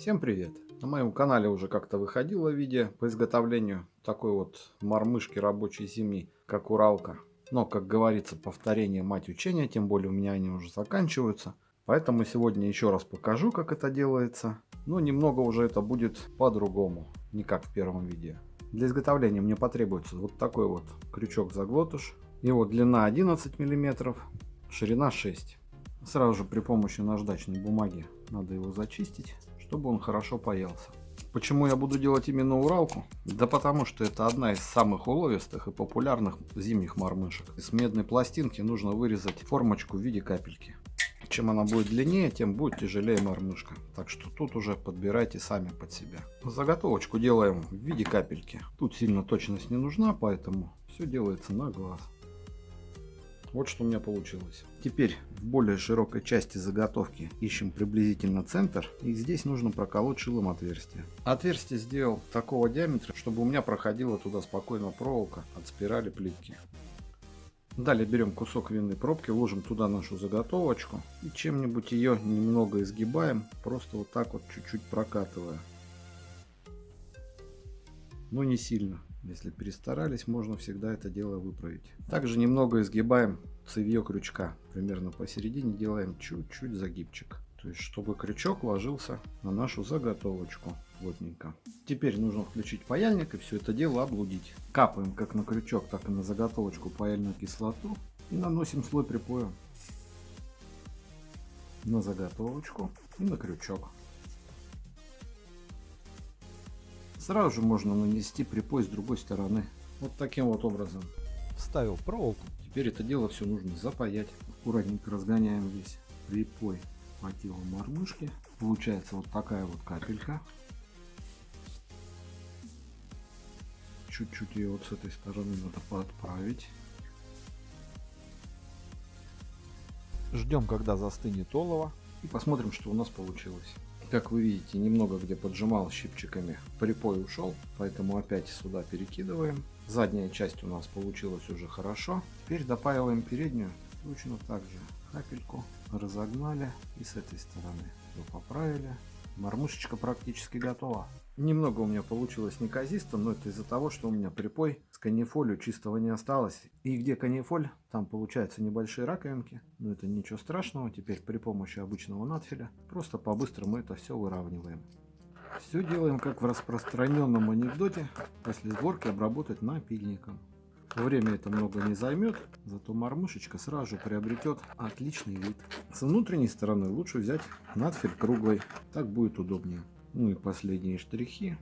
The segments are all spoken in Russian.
Всем привет! На моем канале уже как-то выходило видео по изготовлению такой вот мормышки рабочей семьи, как Уралка. Но, как говорится, повторение мать учения, тем более у меня они уже заканчиваются. Поэтому сегодня еще раз покажу, как это делается. Но немного уже это будет по-другому, не как в первом видео. Для изготовления мне потребуется вот такой вот крючок-заглотыш. Его длина 11 мм, ширина 6 Сразу же при помощи наждачной бумаги надо его зачистить чтобы он хорошо паялся. Почему я буду делать именно Уралку? Да потому что это одна из самых уловистых и популярных зимних мормышек. Из медной пластинки нужно вырезать формочку в виде капельки. Чем она будет длиннее, тем будет тяжелее мормышка. Так что тут уже подбирайте сами под себя. Заготовочку делаем в виде капельки. Тут сильно точность не нужна, поэтому все делается на глаз. Вот что у меня получилось. Теперь в более широкой части заготовки ищем приблизительно центр. И здесь нужно проколоть шилом отверстие. Отверстие сделал такого диаметра, чтобы у меня проходила туда спокойно проволока от спирали плитки. Далее берем кусок винной пробки, ложим туда нашу заготовочку и чем-нибудь ее немного изгибаем, просто вот так вот чуть-чуть прокатывая. Но не сильно. Если перестарались, можно всегда это дело выправить. Также немного изгибаем цевье крючка. Примерно посередине делаем чуть-чуть загибчик. То есть, чтобы крючок ложился на нашу заготовочку плотненько. Теперь нужно включить паяльник и все это дело облудить. Капаем как на крючок, так и на заготовочку паяльную кислоту и наносим слой припоя на заготовочку и на крючок. Сразу же можно нанести припой с другой стороны. Вот таким вот образом. Вставил проволоку. Теперь это дело все нужно запаять. Аккуратненько разгоняем весь припой по телу мормышки. Получается вот такая вот капелька. Чуть-чуть ее вот с этой стороны надо подправить. Ждем, когда застынет олово. И посмотрим, что у нас получилось. Как вы видите, немного где поджимал щипчиками, припой ушел, поэтому опять сюда перекидываем. Задняя часть у нас получилась уже хорошо. Теперь допаиваем переднюю точно так же. Капельку разогнали и с этой стороны все поправили. Мормышечка практически готова. Немного у меня получилось неказисто, но это из-за того, что у меня припой с канифолью чистого не осталось. И где канифоль, там получаются небольшие раковинки. Но это ничего страшного. Теперь при помощи обычного надфиля просто по-быстрому это все выравниваем. Все делаем как в распространенном анекдоте. После сборки обработать напильником. Время это много не займет, зато мормышечка сразу приобретет отличный вид. С внутренней стороны лучше взять надфиль круглый, так будет удобнее. Ну и последние штрихи.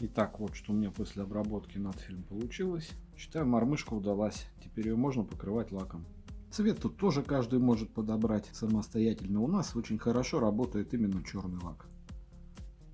Итак, вот что у меня после обработки надфилем получилось. Считаю, мормышка удалась. Теперь ее можно покрывать лаком. Цвет тут тоже каждый может подобрать самостоятельно. У нас очень хорошо работает именно черный лак.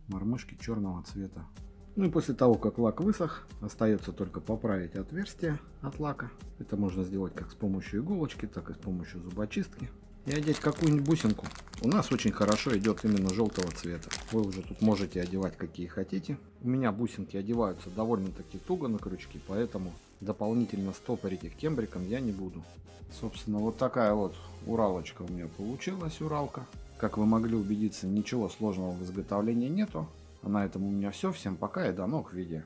Мормышки черного цвета. Ну и после того, как лак высох, остается только поправить отверстие от лака. Это можно сделать как с помощью иголочки, так и с помощью зубочистки. И одеть какую-нибудь бусинку. У нас очень хорошо идет именно желтого цвета. Вы уже тут можете одевать какие хотите. У меня бусинки одеваются довольно-таки туго на крючки, поэтому дополнительно стопорить их кембриком я не буду. Собственно, вот такая вот уралочка у меня получилась, уралка. Как вы могли убедиться, ничего сложного в изготовлении нету. А на этом у меня все. Всем пока и до новых видео.